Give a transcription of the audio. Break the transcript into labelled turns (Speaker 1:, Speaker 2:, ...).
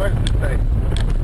Speaker 1: Wednesday.